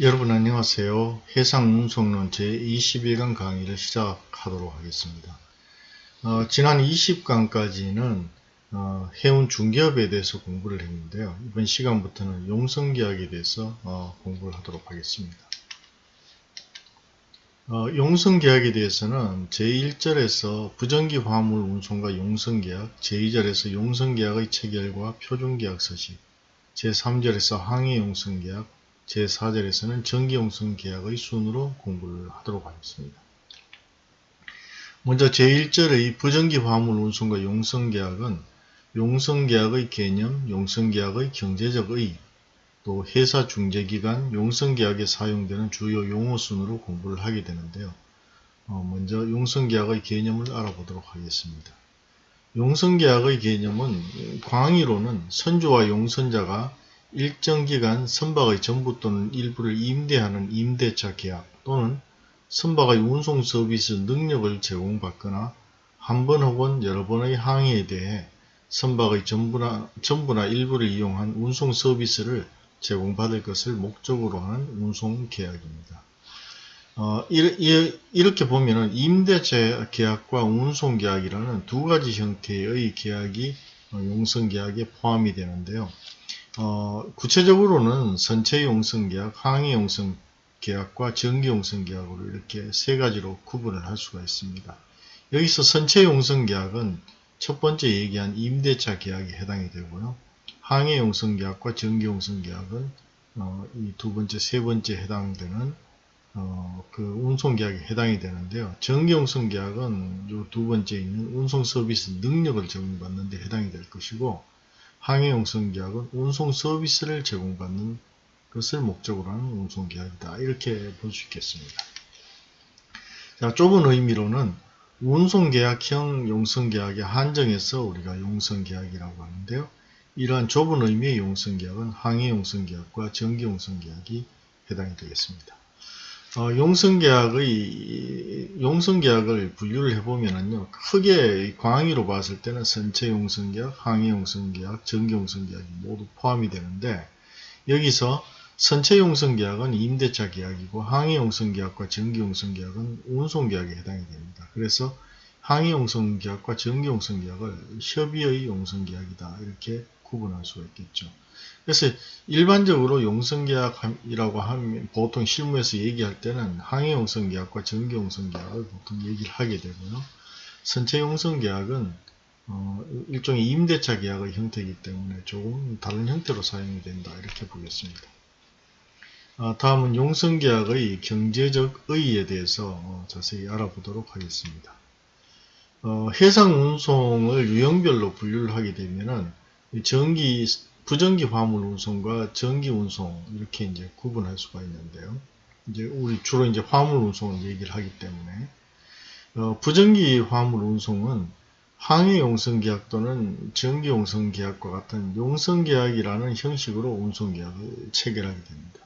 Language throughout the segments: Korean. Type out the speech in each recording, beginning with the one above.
여러분 안녕하세요. 해상운송론 제21강 강의를 시작하도록 하겠습니다. 어, 지난 20강까지는 어, 해운 중개업에 대해서 공부를 했는데요. 이번 시간부터는 용성계약에 대해서 어, 공부를 하도록 하겠습니다. 어, 용성계약에 대해서는 제1절에서 부정기 화물 운송과 용성계약, 제2절에서 용성계약의 체결과 표준계약 서식, 제3절에서 항해 용성계약, 제4절에서는 전기용성 계약의 순으로 공부를 하도록 하겠습니다. 먼저 제1절의 부정기 화물 운송과 용성 계약은 용성 계약의 개념, 용성 계약의 경제적 의, 또 회사 중재기간 용성 계약에 사용되는 주요 용어 순으로 공부를 하게 되는데요. 어, 먼저 용성 계약의 개념을 알아보도록 하겠습니다. 용성계약의 개념은 광의로는 선주와 용선자가 일정 기간 선박의 전부 또는 일부를 임대하는 임대차 계약 또는 선박의 운송 서비스 능력을 제공받거나 한 번 혹은 여러 번의 항해에 대해 선박의 전부나, 전부나 일부를 이용한 운송 서비스를 제공받을 것을 목적으로 하는 운송 계약입니다. 어, 이렇게 보면 임대차 계약과 운송 계약이라는 두 가지 형태의 계약이 용성계약에 포함이 되는데요. 어, 구체적으로는 선체 용성 계약, 항해 용성 계약과 전기 용성 계약으로 이렇게 세 가지로 구분을 할 수가 있습니다. 여기서 선체 용성 계약은 첫 번째 얘기한 임대차 계약에 해당이 되고요. 항해 용성 계약과 전기 용성 계약은 어, 이두 번째, 세 번째 해당되는 어, 그 운송 계약에 해당이 되는데요. 전기 용성 계약은 이 두 번째 있는 운송 서비스 능력을 제공받는 데 해당이 될 것이고 항해용성계약은 운송 서비스를 제공받는 것을 목적으로 하는 운송계약이다. 이렇게 볼 수 있겠습니다. 자, 좁은 의미로는 운송계약형 용성계약에 한정해서 우리가 용성계약이라고 하는데요. 이러한 좁은 의미의 용성계약은 항해용성계약과 전기용성계약이 해당이 되겠습니다. 어, 용성계약의 용성계약을 분류를 해보면은요 크게 광의로 봤을 때는 선체 용성계약, 항해 용성계약, 전기 용성계약이 모두 포함이 되는데 여기서 선체 용성계약은 임대차 계약이고 항해 용성계약과 전기 용성계약은 운송계약에 해당이 됩니다. 그래서 항해 용성계약과 전기 용성계약을 협의의 용성계약이다 이렇게 구분할 수가 있겠죠. 그래서 일반적으로 용성계약이라고 하면 보통 실무에서 얘기할 때는 항해용성계약과 전기용성계약을 보통 얘기를 하게 되고요. 선체용성계약은 어, 일종의 임대차 계약의 형태이기 때문에 조금 다른 형태로 사용이 된다 이렇게 보겠습니다. 아, 다음은 용성계약의 경제적 의의에 대해서 어, 자세히 알아보도록 하겠습니다. 어, 해상운송을 유형별로 분류를 하게 되면 은 전기 부전기 화물 운송과 전기 운송 이렇게 이제 구분할 수가 있는데요. 이제 우리 주로 이제 화물 운송을 얘기를 하기 때문에 어, 부전기 화물 운송은 항해 용성 계약 또는 전기 용성 계약과 같은 용성 계약이라는 형식으로 운송 계약을 체결하게 됩니다.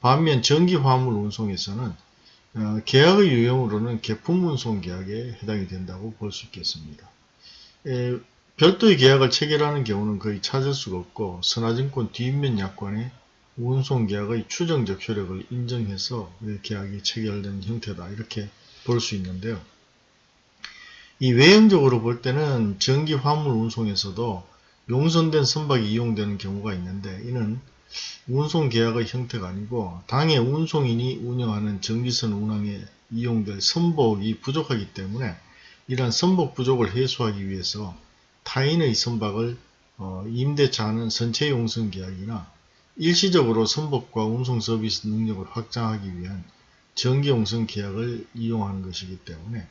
반면 전기 화물 운송에서는 어, 계약의 유형으로는 개품 운송 계약에 해당이 된다고 볼 수 있겠습니다. 에, 별도의 계약을 체결하는 경우는 거의 찾을 수가 없고 선화증권 뒷면 약관에 운송 계약의 추정적 효력을 인정해서 계약이 체결된 형태다 이렇게 볼 수 있는데요. 이 외형적으로 볼 때는 전기 화물 운송에서도 용선된 선박이 이용되는 경우가 있는데 이는 운송 계약의 형태가 아니고 당해 운송인이 운영하는 전기선 운항에 이용될 선복이 부족하기 때문에 이러한 선복 부족을 해소하기 위해서 타인의 선박을 어, 임대차하는 선체 용선 계약이나 일시적으로 선박과 운송 서비스 능력을 확장하기 위한 정기 용선 계약을 이용하는 것이기 때문에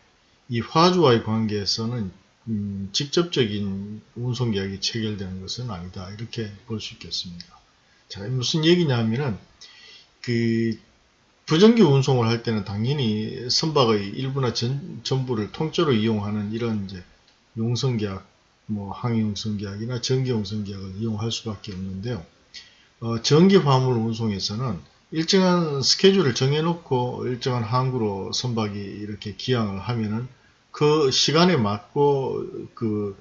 이 화주와의 관계에서는 음, 직접적인 운송 계약이 체결되는 것은 아니다 이렇게 볼 수 있겠습니다. 자 무슨 얘기냐면은 그 부정기 운송을 할 때는 당연히 선박의 일부나 전, 전부를 통째로 이용하는 이런 이제 용선 계약 뭐 항해용성계약이나 전기용성계약을 이용할 수밖에 없는데요. 어, 전기 화물 운송에서는 일정한 스케줄을 정해놓고 일정한 항구로 선박이 이렇게 기항을 하면은 그 시간에 맞고 그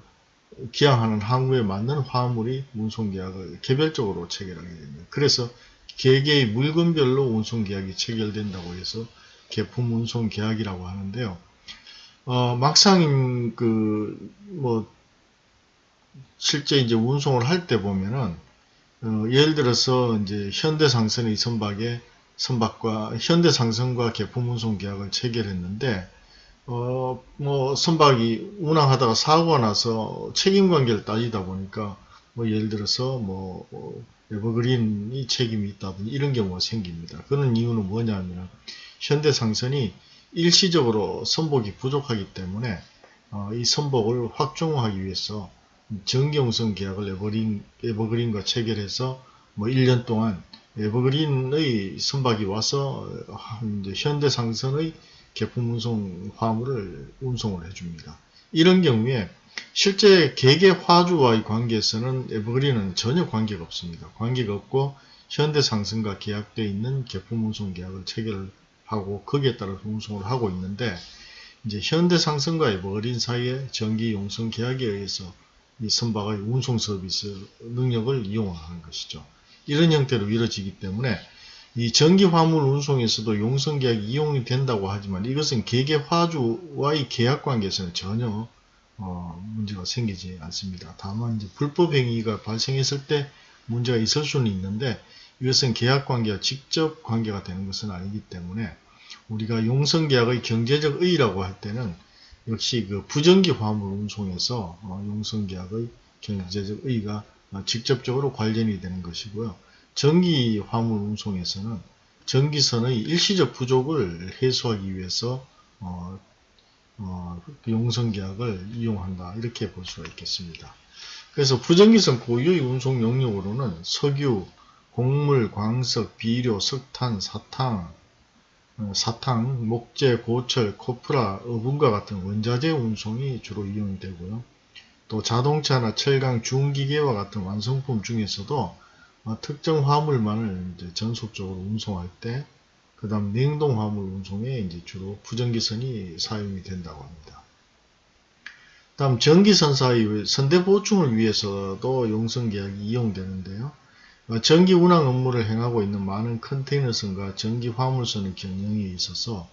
기항하는 항구에 맞는 화물이 운송계약을 개별적으로 체결하게 됩니다. 그래서 개개의 물건별로 운송 계약이 체결된다고 해서 개품 운송 계약이라고 하는데요. 어, 막상 그 뭐 실제 이제 운송을 할 때 보면은 어, 예를 들어서 이제 현대상선의 선박에 선박과 현대상선과 개품 운송 계약을 체결했는데 어, 뭐 선박이 운항하다가 사고가 나서 책임 관계를 따지다 보니까 뭐 예를 들어서 뭐 어, 에버그린이 책임이 있다든지 이런 경우가 생깁니다. 그런 이유는 뭐냐면 현대상선이 일시적으로 선복이 부족하기 때문에 어, 이 선복을 확충하기 위해서 정경성 계약을 에버그린, 에버그린과 체결해서 뭐 1년 동안 에버그린의 선박이 와서 현대상선의 개품 운송 화물을 운송을 해줍니다. 이런 경우에 실제 개개 화주와의 관계에서는 에버그린은 전혀 관계가 없습니다. 관계가 없고 현대상선과 계약되어 있는 개품 운송 계약을 체결하고 거기에 따라서 운송을 하고 있는데 이제 현대상선과 에버그린 사이의 전기 용선 계약에 의해서 이 선박의 운송 서비스 능력을 이용하는 것이죠. 이런 형태로 이루어지기 때문에 이 전기 화물 운송에서도 용선 계약이 이용이 된다고 하지만 이것은 개개 화주와의 계약 관계에서는 전혀 어, 문제가 생기지 않습니다. 다만 이제 불법 행위가 발생했을 때 문제가 있을 수는 있는데 이것은 계약 관계와 직접 관계가 되는 것은 아니기 때문에 우리가 용선 계약의 경제적 의의라고 할 때는 역시 그 부전기 화물 운송에서 어, 용선 계약의 경제적 의의가 직접적으로 관련이 되는 것이고요. 전기 화물 운송에서는 전기선의 일시적 부족을 해소하기 위해서 어, 어, 용선 계약을 이용한다 이렇게 볼 수가 있겠습니다. 그래서 부전기선 고유의 운송 영역으로는 석유, 곡물, 광석, 비료, 석탄, 사탕, 어, 사탕, 목재, 고철, 코프라, 어분과 같은 원자재 운송이 주로 이용이 되고요. 또 자동차나 철강, 중기계와 같은 완성품 중에서도 어, 특정 화물만을 이제 전속적으로 운송할 때, 그 다음 냉동 화물 운송에 이제 주로 부전기선이 사용이 된다고 합니다. 다음 전기선사의 선대 보충을 위해서도 용선 계약이 이용되는데요. 어, 전기 운항 업무를 행하고 있는 많은 컨테이너선과 전기 화물선의 경영에 있어서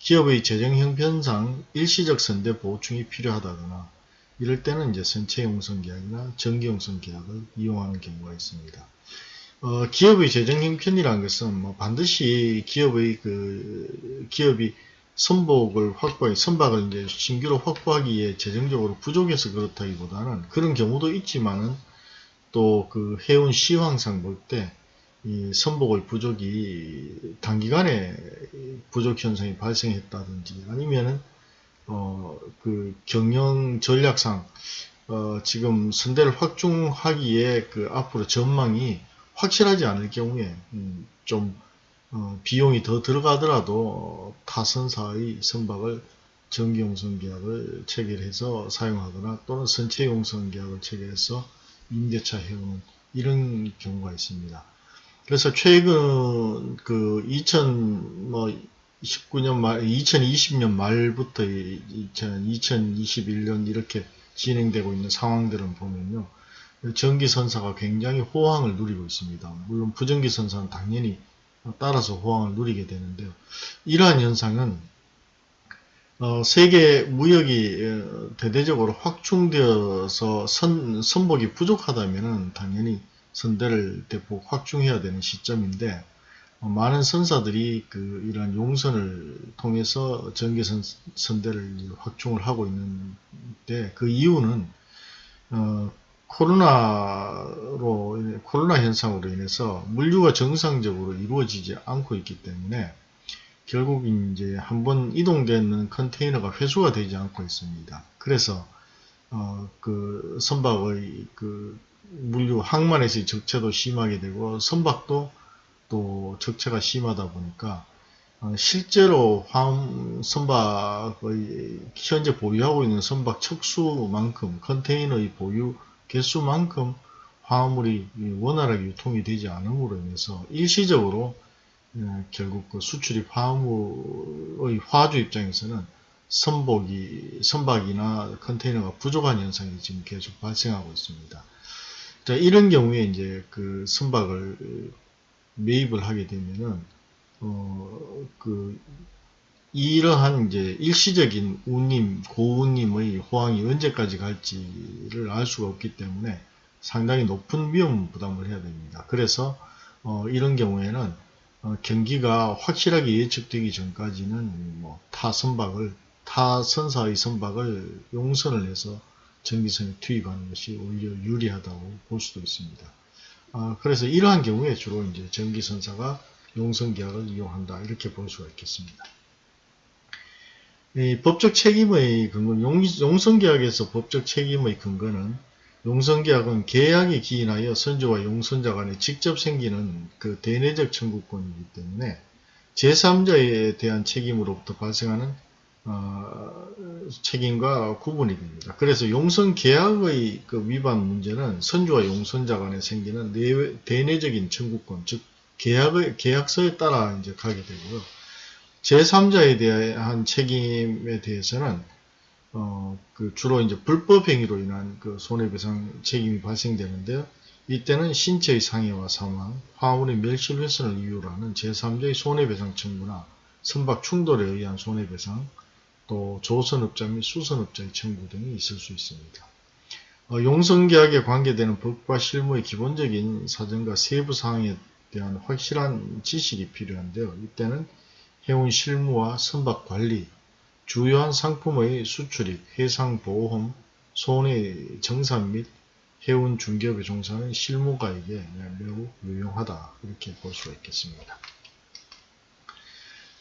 기업의 재정 형편상 일시적 선대 보충이 필요하다거나 이럴 때는 이제 선체 용선 계약이나 전기 용선 계약을 이용하는 경우가 있습니다. 어, 기업의 재정 형편이라는 것은 뭐 반드시 기업의 그 기업이 선복을 확보하기, 선박을 이제 신규로 확보하기에 재정적으로 부족해서 그렇다기보다는 그런 경우도 있지만은 또 그 해운 시황상 볼 때 이 선복을 부족이 단기간에 부족 현상이 발생했다든지 아니면은 어 그 경영 전략상 어 지금 선대를 확충하기에 그 앞으로 전망이 확실하지 않을 경우에 음좀 어 비용이 더 들어가더라도 타선사의 선박을 정기용선 계약을 체결해서 사용하거나 또는 선체용선 계약을 체결해서 임대차 해오는 이런 경우가 있습니다. 그래서 최근 그 2019년 말, 2020년 말부터 2021년 이렇게 진행되고 있는 상황들은 보면요. 전기선사가 굉장히 호황을 누리고 있습니다. 물론 부전기선사는 당연히 따라서 호황을 누리게 되는데요. 이러한 현상은 어, 세계 무역이 어, 대대적으로 확충되어서 선, 선복이 부족하다면 당연히 선대를 대폭 확충해야 되는 시점인데 어, 많은 선사들이 그 이러한 용선을 통해서 전개선 선대를 확충을 하고 있는데 그 이유는 어, 코로나로 코로나 현상으로 인해서 물류가 정상적으로 이루어지지 않고 있기 때문에 결국 이제 한번 이동되는 컨테이너가 회수가 되지 않고 있습니다. 그래서 어, 그 선박의 그 물류 항만에서의 적체도 심하게 되고 선박도 또 적체가 심하다 보니까 어, 실제로 화음 선박의 현재 보유하고 있는 선박 척수만큼 컨테이너의 보유 개수만큼 화물이 원활하게 유통이 되지 않음으로 인해서 일시적으로 예, 결국 그 수출입 화물의 화주 입장에서는 선복이, 선박이나 컨테이너가 부족한 현상이 지금 계속 발생하고 있습니다. 자, 이런 경우에 이제 그 선박을 매입을 하게 되면은 어, 그 이러한 이제 일시적인 운임, 고운임의 호황이 언제까지 갈지를 알 수가 없기 때문에 상당히 높은 위험 부담을 해야 됩니다. 그래서 어, 이런 경우에는 어, 경기가 확실하게 예측되기 전까지는 뭐 타선박을 타선사의 선박을 용선을 해서 전기선에 투입하는 것이 오히려 유리하다고 볼 수도 있습니다. 아, 그래서 이러한 경우에 주로 이제 전기선사가 용선 계약을 이용한다 이렇게 볼 수가 있겠습니다. 이 법적 책임의 근거, 용, 용선 계약에서 법적 책임의 근거는 용선계약은 계약에 기인하여 선주와 용선자 간에 직접 생기는 그 대내적 청구권이기 때문에 제3자에 대한 책임으로부터 발생하는 어, 책임과 구분이 됩니다. 그래서 용선 계약의 그 위반 문제는 선주와 용선자 간에 생기는 내외, 대내적인 청구권, 즉 계약의 계약서에 따라 이제 가게 되고요. 제3자에 대한 책임에 대해서는 어, 그 주로 이제 불법 행위로 인한 그 손해배상 책임이 발생되는데요. 이때는 신체의 상해와 사망, 화물의 멸실 훼손을 이유로 하는 제3자의 손해배상 청구나 선박 충돌에 의한 손해배상, 또 조선업자 및 수선업자의 청구 등이 있을 수 있습니다. 어, 용선계약에 관계되는 법과 실무의 기본적인 사정과 세부 사항에 대한 확실한 지식이 필요한데요. 이때는 해운 실무와 선박 관리, 주요한 상품의 수출입, 해상보험, 손해 정산 및 해운 중개업에 종사하는 실무가에게 매우 유용하다 이렇게 볼 수가 있겠습니다.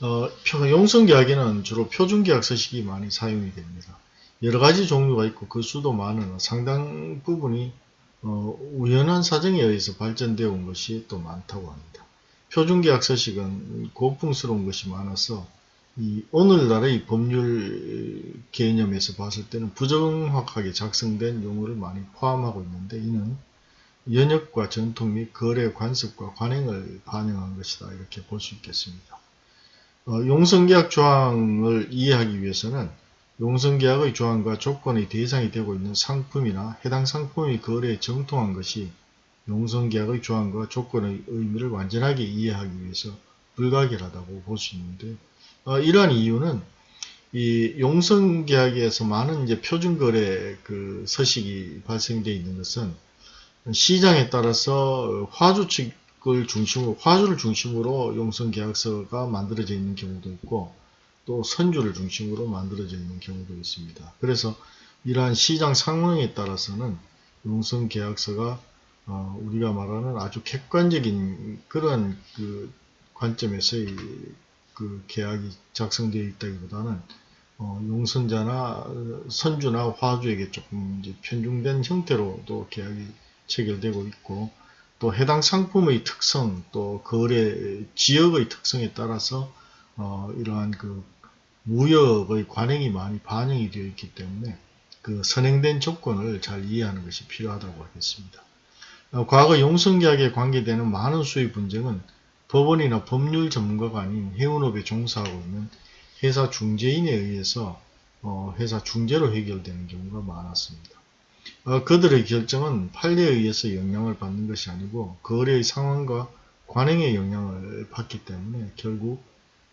어, 용성계약에는 주로 표준계약 서식이 많이 사용이 됩니다. 여러가지 종류가 있고 그 수도 많으나 상당 부분이 어, 우연한 사정에 의해서 발전되어 온 것이 또 많다고 합니다. 표준계약 서식은 고풍스러운 것이 많아서 이 오늘날의 법률 개념에서 봤을 때는 부정확하게 작성된 용어를 많이 포함하고 있는데 이는 연역과 전통 및 거래 관습과 관행을 반영한 것이다 이렇게 볼 수 있겠습니다. 어, 용성계약 조항을 이해하기 위해서는 용성계약의 조항과 조건의 대상이 되고 있는 상품이나 해당 상품의 거래에 정통한 것이 용성계약의 조항과 조건의 의미를 완전하게 이해하기 위해서 불가결하다고 볼 수 있는데 어, 이러한 이유는 이 용성계약에서 많은 이제 표준거래 그 서식이 발생되어 있는 것은 시장에 따라서 화주 측을 중심으로 화주를 중심으로 용성계약서가 만들어져 있는 경우도 있고 또 선주를 중심으로 만들어져 있는 경우도 있습니다. 그래서 이러한 시장 상황에 따라서는 용성계약서가 어, 우리가 말하는 아주 객관적인 그런 그 관점에서의 그 계약이 작성되어 있다기보다는 어, 용선자나 선주나 화주에게 조금 이제 편중된 형태로도 계약이 체결되고 있고 또 해당 상품의 특성 또 거래 지역의 특성에 따라서 어, 이러한 그 무역의 관행이 많이 반영이 되어 있기 때문에 그 선행된 조건을 잘 이해하는 것이 필요하다고 하겠습니다. 어, 과거 용성계약에 관계되는 많은 수의 분쟁은 법원이나 법률 전문가가 아닌 해운업에 종사하고 있는 회사 중재인에 의해서 어, 회사 중재로 해결되는 경우가 많았습니다. 어, 그들의 결정은 판례에 의해서 영향을 받는 것이 아니고 거래의 상황과 관행의 영향을 받기 때문에 결국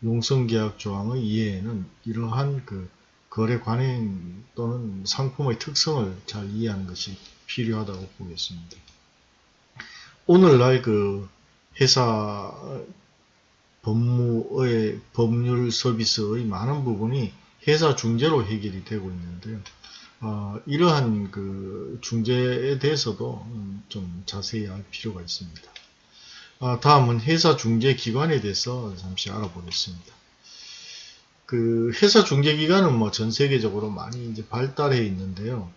용성계약 조항의 이해에는 이러한 그 거래 관행 또는 상품의 특성을 잘 이해하는 것이 필요하다고 보겠습니다. 오늘날 그 회사 법무의 법률 서비스의 많은 부분이 회사 중재로 해결이 되고 있는데요. 어, 이러한 그 중재에 대해서도 좀 자세히 알 필요가 있습니다. 아, 다음은 회사 중재 기관에 대해서 잠시 알아보겠습니다. 그 회사 중재 기관은 뭐 전 세계적으로 많이 이제 발달해 있는데요.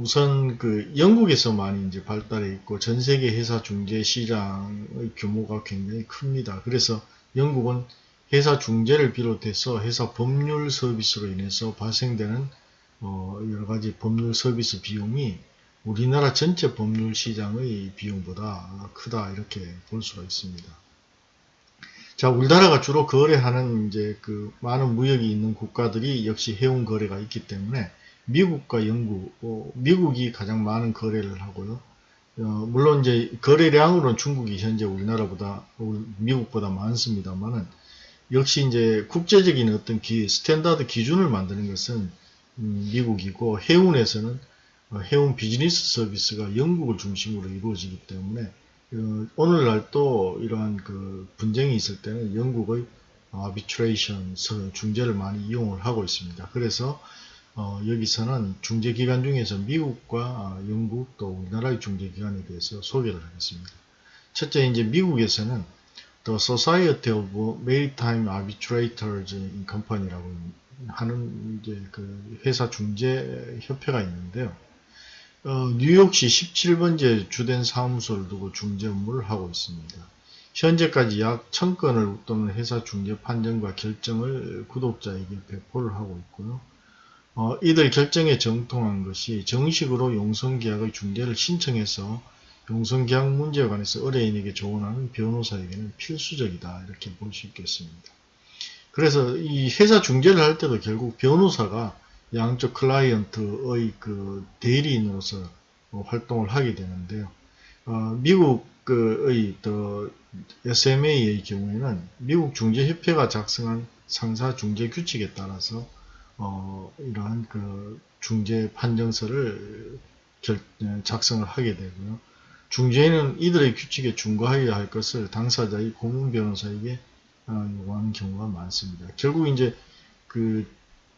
우선 그 영국에서 많이 이제 발달해 있고 전 세계 회사 중재 시장의 규모가 굉장히 큽니다. 그래서 영국은 회사 중재를 비롯해서 회사 법률 서비스로 인해서 발생되는 어 여러 가지 법률 서비스 비용이 우리나라 전체 법률 시장의 비용보다 크다 이렇게 볼 수가 있습니다. 자, 우리나라가 주로 거래하는 이제 그 많은 무역이 있는 국가들이 역시 해운 거래가 있기 때문에 미국과 영국, 어, 미국이 가장 많은 거래를 하고요. 어, 물론 이제 거래량으로는 중국이 현재 우리나라보다 우- 미국보다 많습니다만은 역시 이제 국제적인 어떤 기, standard 기준을 만드는 것은 음, 미국이고 해운에서는 어, 해운 비즈니스 서비스가 영국을 중심으로 이루어지기 때문에 어, 오늘날 또 이러한 그 분쟁이 있을 때는 영국의 arbitration 중재를 많이 이용을 하고 있습니다. 그래서 어, 여기서는 중재기관 중에서 미국과 아, 영국 또 우리나라의 중재기관에 대해서 소개를 하겠습니다. 첫째 이제 미국에서는 The Society of Maritime Arbitrators in Company라고 하는 이제 그 회사 중재 협회가 있는데요. 어, 뉴욕시 17번째 주된 사무소를 두고 중재 업무를 하고 있습니다. 현재까지 약 1000건을 웃도는 회사 중재 판정과 결정을 구독자에게 배포를 하고 있고요. 어, 이들 결정에 정통한 것이 정식으로 용성계약의 중재를 신청해서 용성계약 문제에 관해서 의뢰인에게 조언하는 변호사에게는 필수적이다 이렇게 볼 수 있겠습니다. 그래서 이 회사 중재를 할 때도 결국 변호사가 양쪽 클라이언트의 그 대리인으로서 어, 활동을 하게 되는데요. 어, 미국의 또 SMA의 경우에는 미국 중재협회가 작성한 상사 중재 규칙에 따라서 어, 이러한 그 중재 판정서를 결, 작성을 하게 되고요. 중재인은 이들의 규칙에 준거하여야 할 것을 당사자의 고문 변호사에게 어, 요구하는 경우가 많습니다. 결국 이제 그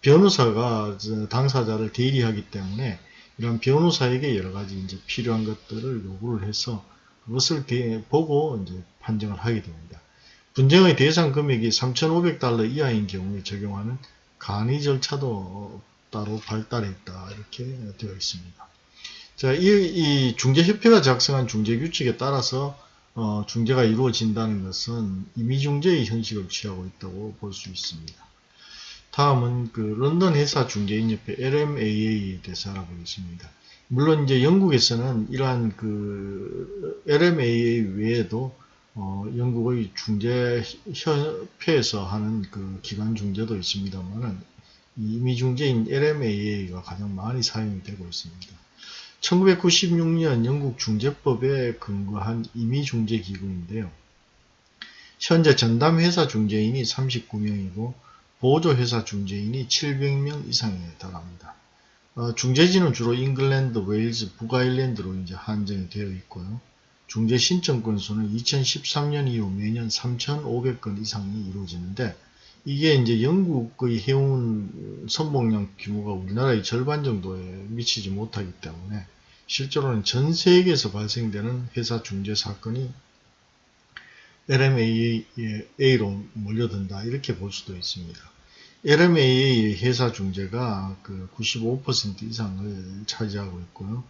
변호사가 당사자를 대리하기 때문에 이런 변호사에게 여러 가지 이제 필요한 것들을 요구를 해서 그것을 보고 이제 판정을 하게 됩니다. 분쟁의 대상 금액이 3,500달러 이하인 경우에 적용하는 간이 절차도 따로 발달해 있다 이렇게 되어 있습니다. 자, 이, 이 중재협회가 작성한 중재규칙에 따라서 어, 중재가 이루어진다는 것은 임의중재의 형식을 취하고 있다고 볼 수 있습니다. 다음은 그 런던 회사 중개인협회 LMAA에 대해서 알아보겠습니다. 물론 이제 영국에서는 이러한 그 LMAA 외에도 어, 영국의 중재 협회에서 하는 그 기관 중재도 있습니다만은 이미 중재인 LMAA가 가장 많이 사용이 되고 있습니다. 1996년 영국 중재법에 근거한 임의 중재 기구인데요. 현재 전담 회사 중재인이 39명이고 보조 회사 중재인이 700명 이상에 달합니다. 어, 중재지는 주로 잉글랜드, 웨일즈, 북아일랜드로 이제 한정이 되어 있고요. 중재 신청 건수는 2013년 이후 매년 3,500건 이상이 이루어지는데 이게 이제 영국의 해운 선봉량 규모가 우리나라의 절반 정도에 미치지 못하기 때문에 실제로는 전 세계에서 발생되는 회사 중재 사건이 LMAA로 몰려든다 이렇게 볼 수도 있습니다. LMAA 회사 중재가 그 95% 이상을 차지하고 있고요.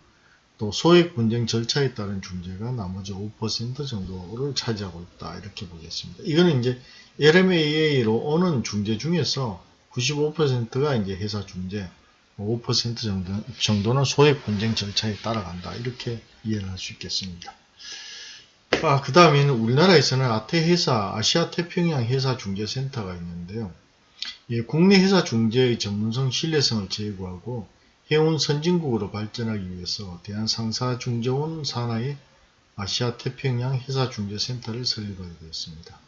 또 소액 분쟁 절차에 따른 중재가 나머지 5% 정도를 차지하고 있다 이렇게 보겠습니다. 이거는 이제 LMAA로 오는 중재 중에서 95%가 이제 회사 중재, 5% 정도, 정도는 소액 분쟁 절차에 따라간다 이렇게 이해를 할 수 있겠습니다. 아, 그 다음에는 우리나라에서는 아태 회사, 아시아 태평양 회사 중재센터가 있는데요. 예, 국내 회사 중재의 전문성, 신뢰성을 제고하고 해운 선진국으로 발전하기 위해서 대한상사중재원 산하의 아시아태평양 회사중재센터를 설립하게 되었습니다.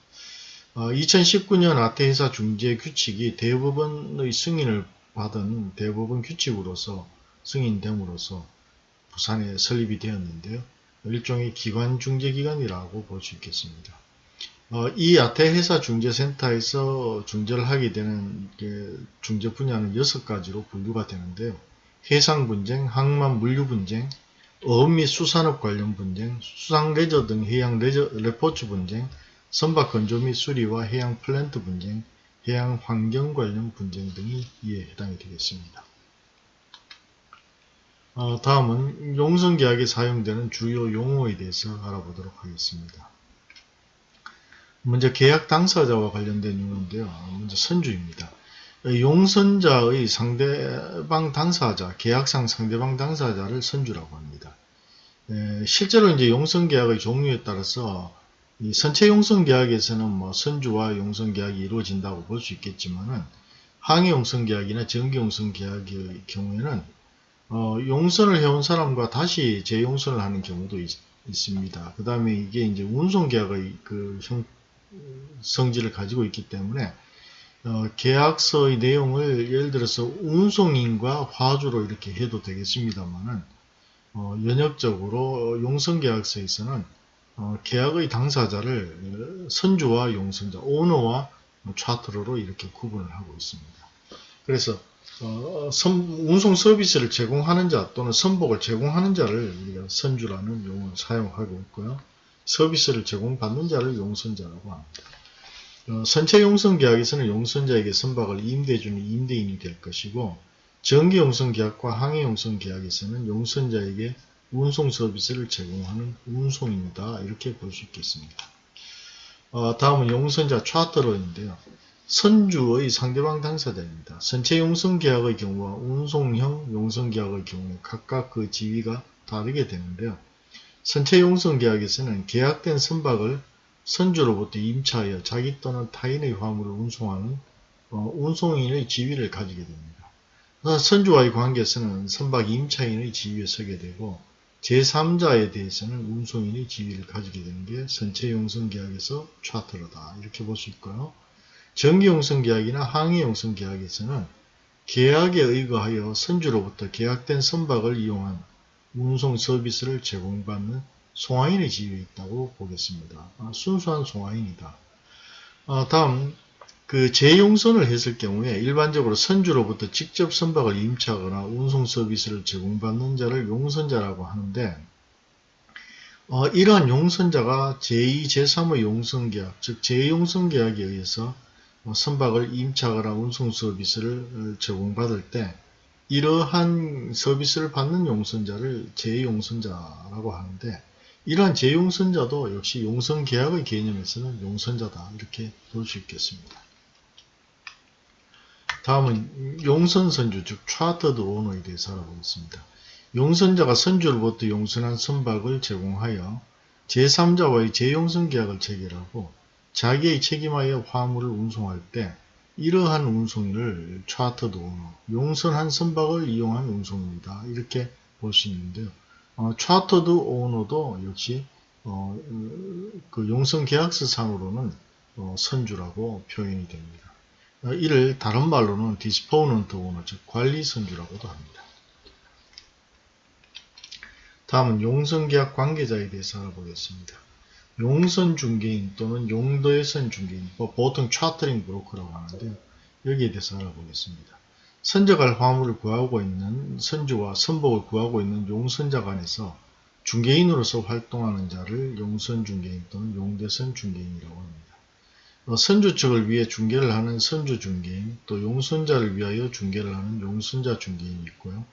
어, 2019년 아태회사 중재 규칙이 대법원의 승인을 받은 대법원 규칙으로서 승인됨으로써 부산에 설립이 되었는데요. 일종의 기관 중재기관이라고 볼 수 있겠습니다. 어, 이 아태회사 중재센터에서 중재를 하게 되는 중재 분야는 6가지로 분류가 되는데요. 해상 분쟁, 항만 물류 분쟁, 어업 및 수산업 관련 분쟁, 수상 레저 등 해양 레저, 레포츠 분쟁, 선박 건조 및 수리와 해양 플랜트 분쟁, 해양 환경 관련 분쟁 등이 이에 해당이 되겠습니다. 어, 다음은 용선계약에 사용되는 주요 용어에 대해서 알아보도록 하겠습니다. 먼저 계약 당사자와 관련된 용어인데요. 먼저 선주입니다. 용선자의 상대방 당사자, 계약상 상대방 당사자를 선주라고 합니다. 에, 실제로 이제 용선계약의 종류에 따라서 이 선체 용선계약에서는 뭐 선주와 용선계약이 이루어진다고 볼 수 있겠지만은 항해 용선계약이나 전기 용선계약의 경우에는 어, 용선을 해온 사람과 다시 재용선을 하는 경우도 있, 습니다 그 다음에 이게 이제 운송계약의 그 형, 성질을 가지고 있기 때문에 어, 계약서의 내용을 예를 들어서 운송인과 화주로 이렇게 해도 되겠습니다만은 어, 연역적으로 용선계약서에서는 어, 계약의 당사자를 선주와 용선자, 오너와 차트로로 이렇게 구분을 하고 있습니다. 그래서 어, 선, 운송 서비스를 제공하는 자 또는 선복을 제공하는 자를 우리가 선주라는 용어를 사용하고 있고요. 서비스를 제공받는 자를 용선자라고 합니다. 어, 선체 용선 계약에서는 용선자에게 선박을 임대해주는 임대인이 될 것이고 전기 용선 계약과 항해 용선 계약에서는 용선자에게 운송 서비스를 제공하는 운송입니다. 이렇게 볼 수 있겠습니다. 어, 다음은 용선자 차트러인데요. 선주의 상대방 당사자입니다. 선체 용선 계약의 경우와 운송형 용선 계약의 경우 각각 그 지위가 다르게 되는데요. 선체 용선 계약에서는 계약된 선박을 선주로부터 임차하여 자기 또는 타인의 화물을 운송하는 어, 운송인의 지위를 가지게 됩니다. 선주와의 관계에서는 선박 임차인의 지위에 서게 되고 제3자에 대해서는 운송인의 지위를 가지게 되는 게 선체 용선 계약에서 차트로다 이렇게 볼 수 있고요. 정기용선 계약이나 항해용선 계약에서는 계약에 의거하여 선주로부터 계약된 선박을 이용한 운송 서비스를 제공받는 송화인의 지위에 있다고 보겠습니다. 아, 순수한 송화인이다. 아, 다음 그 재용선을 했을 경우에 일반적으로 선주로부터 직접 선박을 임차하거나 운송 서비스를 제공받는 자를 용선자라고 하는데 어, 이러한 용선자가 제2, 제3의 용선계약, 즉 제2용선계약에 의해서 어, 선박을 임차하거나 운송 서비스를 어, 제공받을 때 이러한 서비스를 받는 용선자를 제2용선자라고 하는데 이러한 제2용선자도 역시 용선계약의 개념에서는 용선자다 이렇게 볼 수 있겠습니다. 다음은 용선 선주 즉 차터드 오너에 대해서 알아보겠습니다. 용선자가 선주로부터 용선한 선박을 제공하여 제3자와의 재용선 계약을 체결하고 자기의 책임하여 화물을 운송할 때 이러한 운송인을 차터드 오너, 용선한 선박을 이용한 운송입니다. 이렇게 볼 수 있는데요. 어, 차터드 오너도 역시 어, 그 용선 계약서 상으로는 어, 선주라고 표현이 됩니다. 어, 이를 다른 말로는 disponent owner, 즉 관리 선주라고도 합니다. 다음은 용선계약 관계자에 대해서 알아보겠습니다. 용선 중개인 또는 용도에선 중개인, 뭐 보통 차트링 브로커라고 하는데요. 여기에 대해서 알아보겠습니다. 선적할 화물을 구하고 있는 선주와 선복을 구하고 있는 용선자 간에서 중개인으로서 활동하는 자를 용선 중개인 또는 용대선 중개인이라고 합니다. 어, 선주 측을 위해 중개를 하는 선주 중개인, 또 용선자를 위하여 중개를 하는 용선자 중개인이 있고요.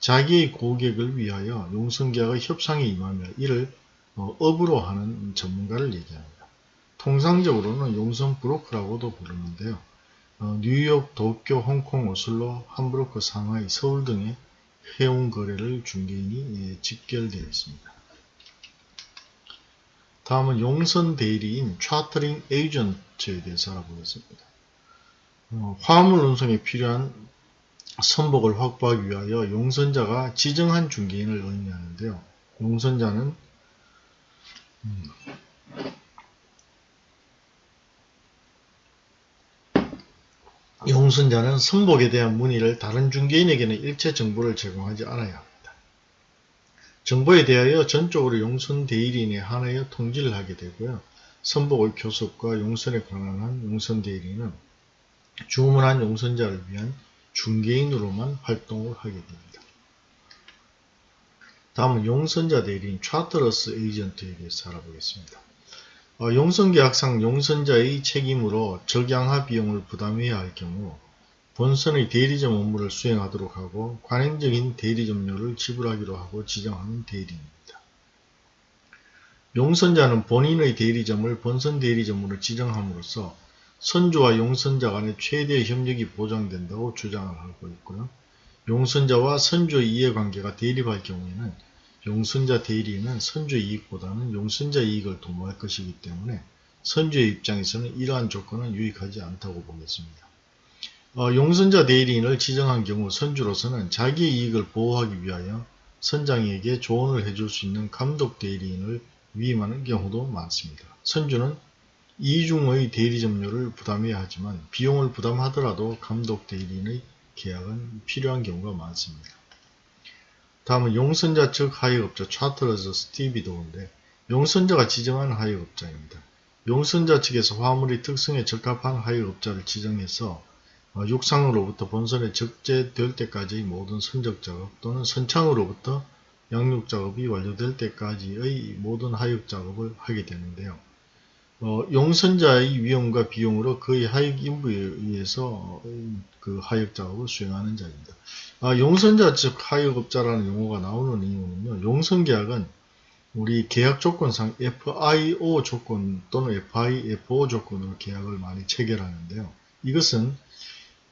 자기의 고객을 위하여 용선계약의 협상에 임하며 이를 어, 업으로 하는 전문가를 얘기합니다. 통상적으로는 용선 브로커라고도 부르는데요. 어, 뉴욕, 도쿄, 홍콩, 오슬로, 함부르크, 상하이, 서울 등의 해운 거래를 중개인이 예, 직결되어 있습니다. 다음은 용선 대리인 차트링 에이전트에 대해서 알아보겠습니다. 어, 화물 운송에 필요한 선복을 확보하기 위하여 용선자가 지정한 중개인을 의미하는데요. 용선자는 음, 용선자는 선복에 대한 문의를 다른 중개인에게는 일체 정보를 제공하지 않아야 합니다. 정보에 대하여 전적으로 용선 대리인에 한하여 통지를 하게 되고요. 선복의 교섭과 용선에 관한 용선 대리인은 주문한 용선자를 위한 중개인으로만 활동을 하게 됩니다. 다음은 용선자 대리인 차트러스 에이전트에 대해서 알아보겠습니다. 어, 용선계약상 용선자의 책임으로 적양하 비용을 부담해야 할 경우 본선의 대리점 업무를 수행하도록 하고 관행적인 대리점료를 지불하기로 하고 지정하는 대리입니다. 용선자는 본인의 대리점을 본선 대리점으로 지정함으로써 선주와 용선자 간의 최대 협력이 보장된다고 주장을 하고 있고요. 용선자와 선주의 이해관계가 대립할 경우에는 용선자 대리인은 선주의 이익보다는 용선자 이익을 도모할 것이기 때문에 선주의 입장에서는 이러한 조건은 유익하지 않다고 보겠습니다. 어, 용선자 대리인을 지정한 경우 선주로서는 자기의 이익을 보호하기 위하여 선장에게 조언을 해줄 수 있는 감독 대리인을 위임하는 경우도 많습니다. 선주는 이중의 대리 점료를 부담해야 하지만 비용을 부담하더라도 감독 대리인의 계약은 필요한 경우가 많습니다. 다음은 용선자 측 하역업자 차트러즈 스티비 도인데 용선자가 지정한 하역업자입니다. 용선자 측에서 화물의 특성에 적합한 하역업자를 지정해서 어, 육상으로부터 본선에 적재될 때까지의 모든 선적 작업 또는 선창으로부터 양육 작업이 완료될 때까지의 모든 하역 작업을 하게 되는데요. 어, 용선자의 위험과 비용으로 그의 하역 인부에 의해서 그 하역 작업을 수행하는 자입니다. 아, 용선자 즉 하역업자라는 용어가 나오는 이유는요. 용선계약은 우리 계약 조건상 FIO 조건 또는 FIFO 조건으로 계약을 많이 체결하는데요. 이것은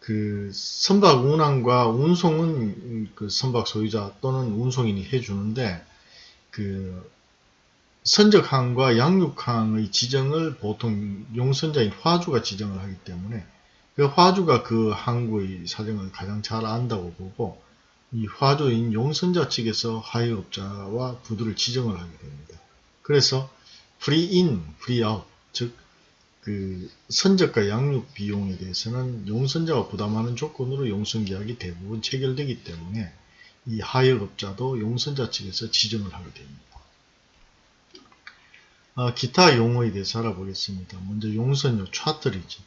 그 선박 운항과 운송은 그 선박 소유자 또는 운송인이 해주는데 그 선적항과 양육항의 지정을 보통 용선자인 화주가 지정을 하기 때문에 그 화주가 그 항구의 사정을 가장 잘 안다고 보고 이 화주인 용선자 측에서 하역업자와 부두를 지정을 하게 됩니다. 그래서 free in, free out 즉 그 선적과 양육 비용에 대해서는 용선자가 부담하는 조건으로 용선계약이 대부분 체결되기 때문에 이 하역업자도 용선자 측에서 지정을 하게 됩니다. 아, 기타 용어에 대해서 알아보겠습니다. 먼저 용선료 charterage.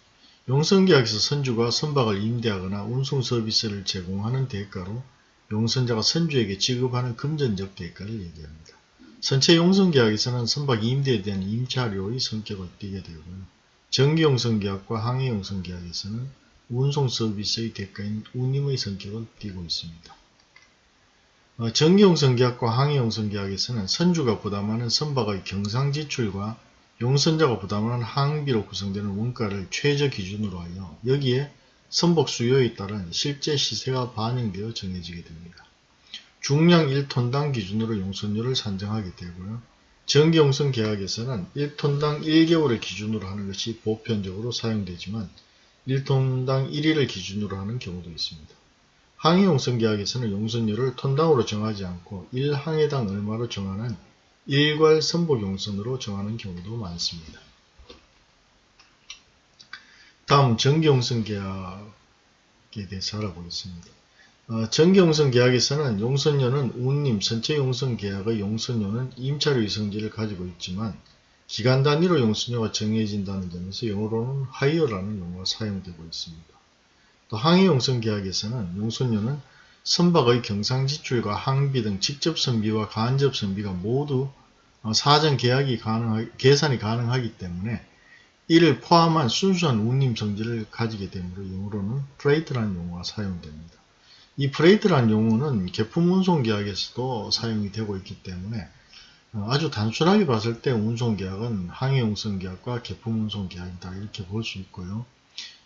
용선계약에서 선주가 선박을 임대하거나 운송 서비스를 제공하는 대가로 용선자가 선주에게 지급하는 금전적 대가를 얘기합니다. 선체 용선계약에서는 선박 임대에 대한 임차료의 성격을 띠게 되고요. 전기용선계약과 항해용선계약에서는 운송 서비스의 대가인 운임의 성격을 띠고 있습니다. 어, 전기용선계약과 항해용선계약에서는 선주가 부담하는 선박의 경상지출과 용선자가 부담하는 항비로 구성되는 원가를 최저 기준으로 하여 여기에 선박 수요에 따른 실제 시세가 반영되어 정해지게 됩니다. 중량 1톤당 기준으로 용선료를 산정하게 되고요. 전기용선 계약에서는 1톤당 1개월을 기준으로 하는 것이 보편적으로 사용되지만 1톤당 1일을 기준으로 하는 경우도 있습니다. 항해용선 계약에서는 용선료를 톤당으로 정하지 않고 1항해당 얼마로 정하는 일괄 선복용선으로 정하는 경우도 많습니다. 다음 전기용선 계약에 대해서 알아보겠습니다. 어, 전기용선 계약에서는 용선료는 운임 전체 용선 계약의 용선료는 임차료 이성질을 가지고 있지만 기간 단위로 용선료가 정해진다는 점에서 영어로는 하이어라는 용어가 사용되고 있습니다. 또 항해용선 계약에서는 용선료는 선박의 경상지출과 항비 등 직접 선비와 간접 선비가 모두 어, 사전 계약이 가능하, 계산이 가능하기 때문에 이를 포함한 순수한 운임 성질을 가지게 되므로 영어로는 freight라는 용어가 사용됩니다. 이 freight란 용어는 개품 운송 계약에서도 사용이 되고 있기 때문에 어, 아주 단순하게 봤을 때 운송 계약은 항해 용선 계약과 개품 운송 계약이다 이렇게 볼 수 있고요.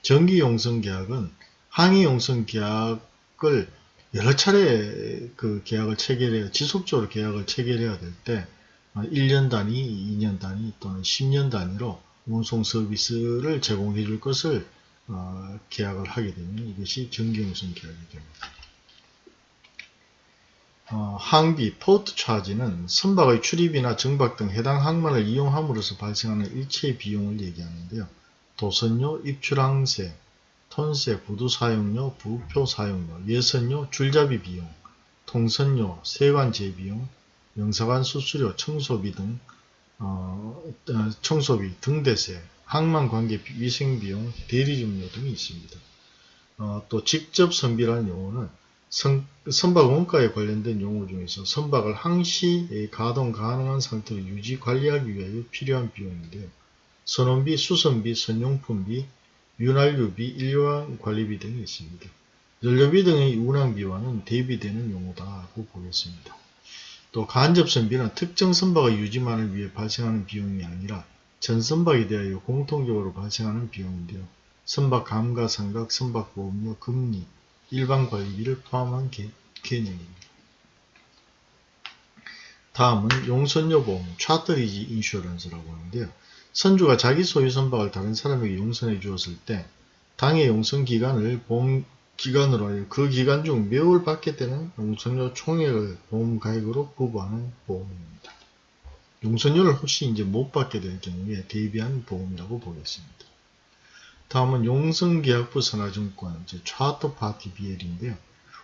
전기 용선 계약은 항해 용선 계약을 여러 차례 그 계약을 체결해야 지속적으로 계약을 체결해야 될 때 1년 어, 단위, 2년 단위 또는 10년 단위로 운송 서비스를 제공해 줄 것을 어, 계약을 하게 되면 이것이 전기용선 계약이 됩니다. 어, 항비, 포트 차지는 선박의 출입이나 정박 등 해당 항만을 이용함으로써 발생하는 일체의 비용을 얘기하는데요. 도선료, 입출항세, 톤세, 부두 사용료, 부표 사용료, 예선료, 줄잡이 비용, 통선료, 세관 제비용, 영사관 수수료, 청소비 등 어, 어 청소비, 등대세, 항만 관계 위생비용, 대리점료 등이 있습니다. 어, 또 직접 선비라는 용어는 선, 선박 원가에 관련된 용어 중에서 선박을 항시 가동 가능한 상태로 유지 관리하기 위하여 필요한 비용인데요. 선원비, 수선비, 선용품비, 윤활유비, 인류항 관리비 등이 있습니다. 연료비 등의 운항비와는 대비되는 용어다고 보겠습니다. 또 간접선비는 특정 선박의 유지만을 위해 발생하는 비용이 아니라 전 선박에 대하여 공통적으로 발생하는 비용인데요. 선박 감가 상각, 선박 보험료, 금리, 일반 관리비를 포함한 개, 개념입니다. 다음은 용선여보험, 차트리지 인슈런스라고 하는데요. 선주가 자기 소유 선박을 다른 사람에게 용선해 주었을 때 당해 용선 기간을 보험 기간으로 하여 그 기간 중 매월 받게 되는 용선료 총액을 보험 가액으로 부과하는 보험입니다. 용선료를 혹시 이제 못 받게 될 경우에 대비한 보험이라고 보겠습니다. 다음은 용선계약부 선화증권, 이제 차터 파티 BL인데요.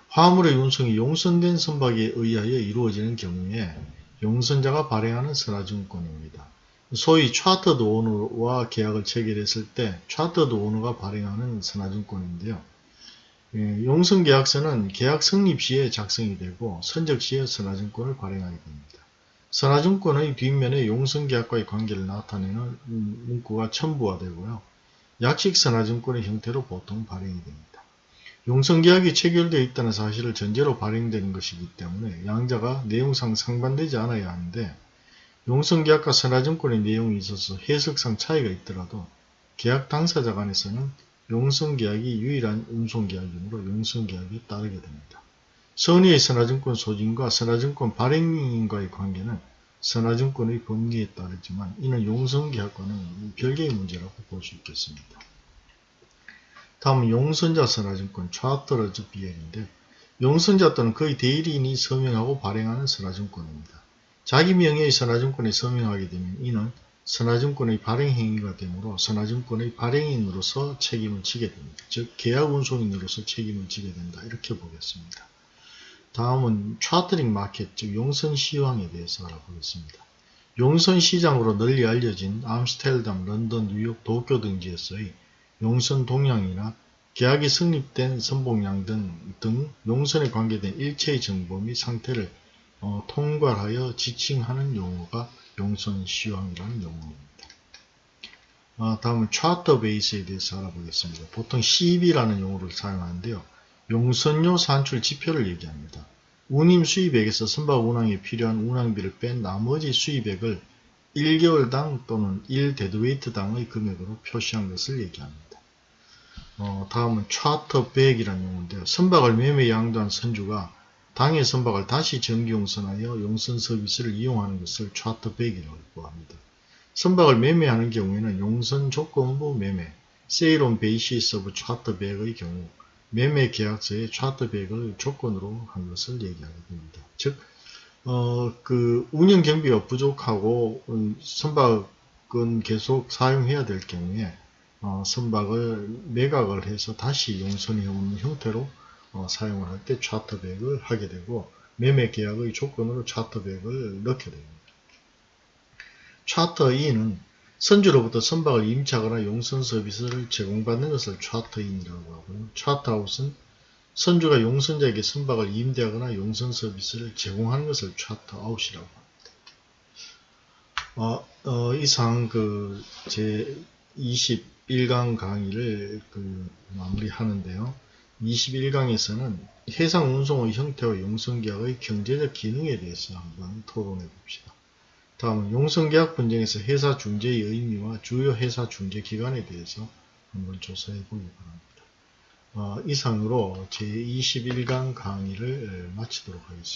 화물의 운송이 용선된 선박에 의하여 이루어지는 경우에 용선자가 발행하는 선화증권입니다. 소위 차터드 오너와 계약을 체결했을 때 차터드 오너가 발행하는 선화증권인데요. 예, 용선계약서는 계약 성립 시에 작성이 되고 선적 시에 선화증권을 발행하게 됩니다. 선화증권의 뒷면에 용선계약과의 관계를 나타내는 문구가 첨부가 되고요. 약식 선화증권의 형태로 보통 발행이 됩니다. 용선계약이 체결되어 있다는 사실을 전제로 발행되는 것이기 때문에 양자가 내용상 상반되지 않아야 하는데 용선계약과 선화증권의 내용이 있어서 해석상 차이가 있더라도 계약 당사자 간에서는 용선계약이 유일한 운송계약이므로 용선계약에 따르게 됩니다. 선의의 선화증권 소진과 선화증권 발행인과의 관계는 선화증권의 법리에 따르지만 이는 용선계약과는 별개의 문제라고 볼 수 있겠습니다. 다음은 용선자 선화증권 차트러즈 비엘인데 용선자 또는 그의 대리인이 서명하고 발행하는 선화증권입니다. 자기 명의의 선화증권에 서명하게 되면 이는 선화증권의 발행행위가 되므로 선화증권의 발행인으로서 책임을 지게 됩니다. 즉 계약 운송인으로서 책임을 지게 된다 이렇게 보겠습니다. 다음은 차트링 마켓 즉 용선 시황에 대해서 알아보겠습니다. 용선 시장으로 널리 알려진 암스테르담, 런던, 뉴욕, 도쿄 등지에서의 용선 동향이나 계약이 성립된 선봉량 등, 등 용선에 관계된 일체의 정보 및 상태를 어, 통괄하여 지칭하는 용어가 용선 시황이라는 용어입니다. 어, 다음은 차터 베이스에 대해서 알아보겠습니다. 보통 CB라는 용어를 사용하는데요. 용선료 산출 지표를 얘기합니다. 운임 수입액에서 선박 운항에 필요한 운항비를 뺀 나머지 수입액을 1개월당 또는 1 deadweight당의 금액으로 표시한 것을 얘기합니다. 어, 다음은 charter back이라는 용어인데요. 선박을 매매 양도한 선주가 당해 선박을 다시 정기 용선하여 용선 서비스를 이용하는 것을 charter back이라고 합니다. 선박을 매매하는 경우에는 용선 조건부 매매, sale on basis of charter back의 경우 매매 계약서에 차터 백을 조건으로 한 것을 얘기하게 됩니다. 즉, 어, 그 운영 경비가 부족하고 음, 선박은 계속 사용해야 될 경우에 어, 선박을 매각을 해서 다시 용선해 오는 형태로 어, 사용을 할 때 차터백을 하게 되고 매매 계약의 조건으로 차터백을 넣게 됩니다. 차터인은 선주로부터 선박을 임차하거나 용선 서비스를 제공받는 것을 차터인이라고 하고요. 차터아웃은 선주가 용선자에게 선박을 임대하거나 용선 서비스를 제공하는 것을 차터아웃이라고 합니다. 어, 어, 이상 그 제 21강 강의를 그 마무리하는데요. 21강에서는 해상 운송의 형태와 용선계약의 경제적 기능에 대해서 한번 토론해 봅시다. 다음은 용선계약 분쟁에서 회사 중재의 의미와 주요 회사 중재 기관에 대해서 한번 조사해 보기 바랍니다. 어, 이상으로 제21강 강의를 마치도록 하겠습니다.